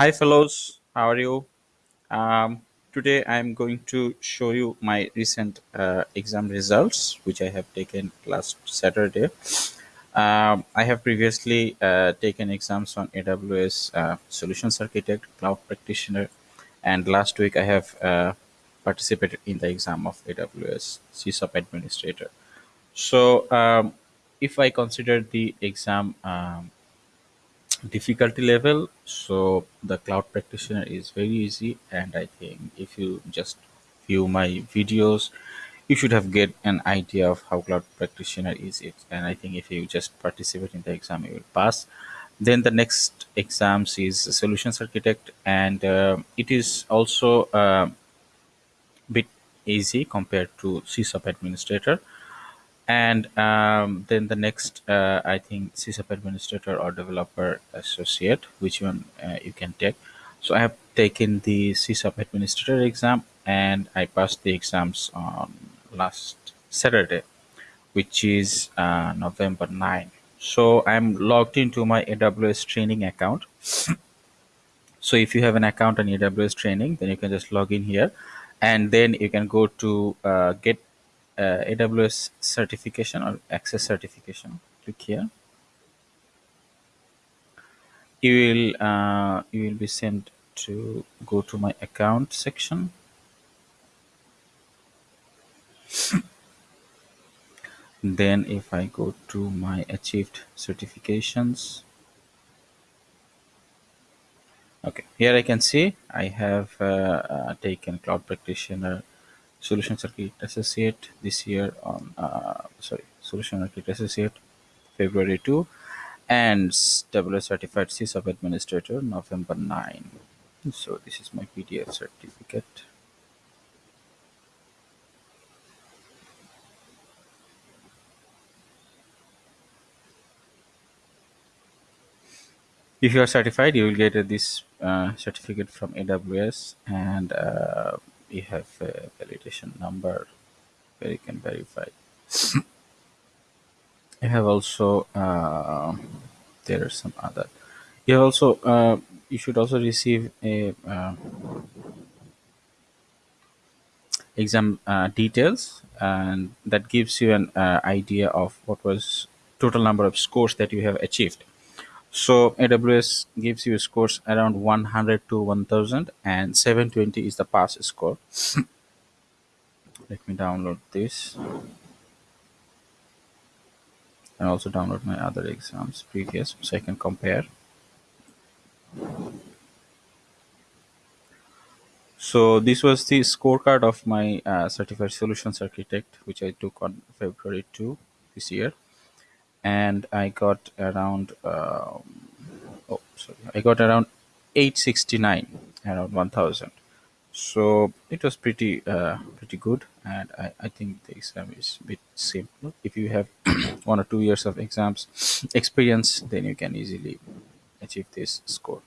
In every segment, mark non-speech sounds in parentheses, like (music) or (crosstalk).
Hi, fellows. How are you? Um, today, I'm going to show you my recent uh, exam results, which I have taken last Saturday. Um, I have previously uh, taken exams on AWS uh, Solutions Architect, Cloud Practitioner, and last week I have uh, participated in the exam of AWS SysOp Administrator. So, um, if I consider the exam um, difficulty level so the cloud practitioner is very easy. And i think if you just view my videos you should have get an idea of how cloud practitioner is it. And i think if you just participate in the exam you will pass. Then the next exams is solutions architect. And uh, it is also a bit easy compared to SysOp administrator and um, then the next uh, i think SysOp administrator or developer associate which one uh, you can take. So i have taken the SysOp administrator exam and i passed the exams on last saturday which is uh, november 9 so i'm logged into my aws training account. (sniffs) So if you have an account on aws training then you can just log in here. And then you can go to uh, get uh, aws certification or access certification. Click here. You will uh, you will be sent to go to my account section. (coughs) Then if i go to my achieved certifications. Okay here i can see i have uh, uh, taken cloud practitioner solution architect associate this year on uh, sorry solution architect associate february 2 and AWS certified SysOp administrator November 9 so this is my PDF certificate. If you are certified you will get uh, this uh, certificate from AWS and you have a validation number where you can verify. You have also uh, there are some other. You have also uh, you should also receive a uh, exam uh, details and that gives you an uh, idea of what was total number of scores that you have achieved so aws gives you scores around 100 to 1000 and 720 is the pass score. (clears throat) Let me download this. And also download my other exams previous so i can compare. So this was the scorecard of my uh, certified solutions architect which i took on february 2 this year and i got around um, oh sorry i got around 869 around 1000 so it was pretty uh, pretty good and I, I think the exam is a bit simple if you have (clears throat) one or two years of exams (clears throat) experience then you can easily achieve this score.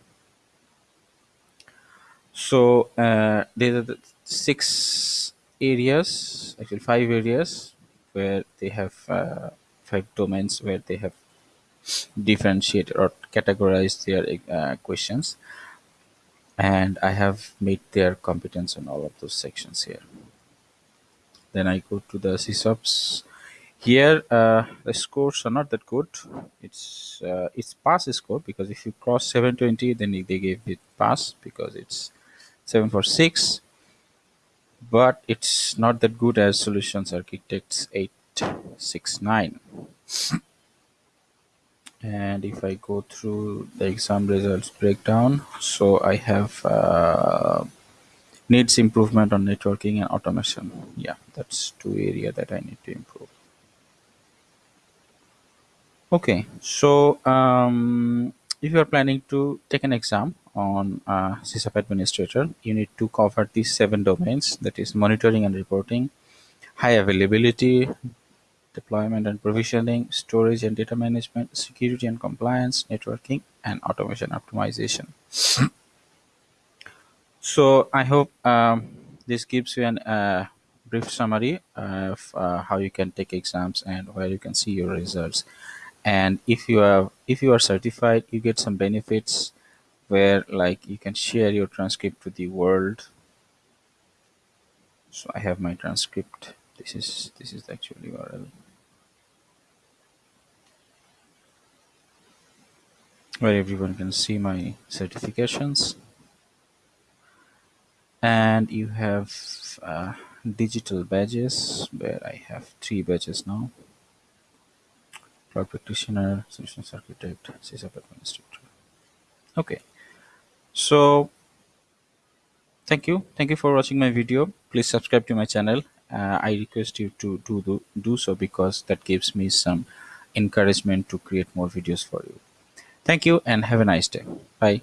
So uh, there are the six areas actually five areas where they have uh, five domains where they have differentiated or categorized their uh, questions and I have made their competence on all of those sections here. Then I go to the SysOps. Here uh, the scores are not that good. It's uh, it's pass score because if you cross 720 then they gave it pass because it's 746 but it's not that good as solutions architects 869 and if I go through the exam results breakdown so I have uh, needs improvement on networking and automation. Yeah that's two area that I need to improve. Okay so um, if you are planning to take an exam on uh, SysOp administrator you need to cover these seven domains that is monitoring and reporting high availability deployment and provisioning, storage and data management, security and compliance, networking, and automation optimization. (clears throat) so I hope um, this gives you an uh, brief summary of uh, how you can take exams and where you can see your results. And if you are if you are certified, you get some benefits where like you can share your transcript to the world so i have my transcript this is this is the actual url where everyone can see my certifications. And you have uh, digital badges where I have three badges now. Cloud practitioner solutions architect SysOp administrator. Okay. So thank you. Thank you for watching my video. Please subscribe to my channel. Uh, I request you to do, do do so because that gives me some encouragement to create more videos for you thank you and have a nice day. Bye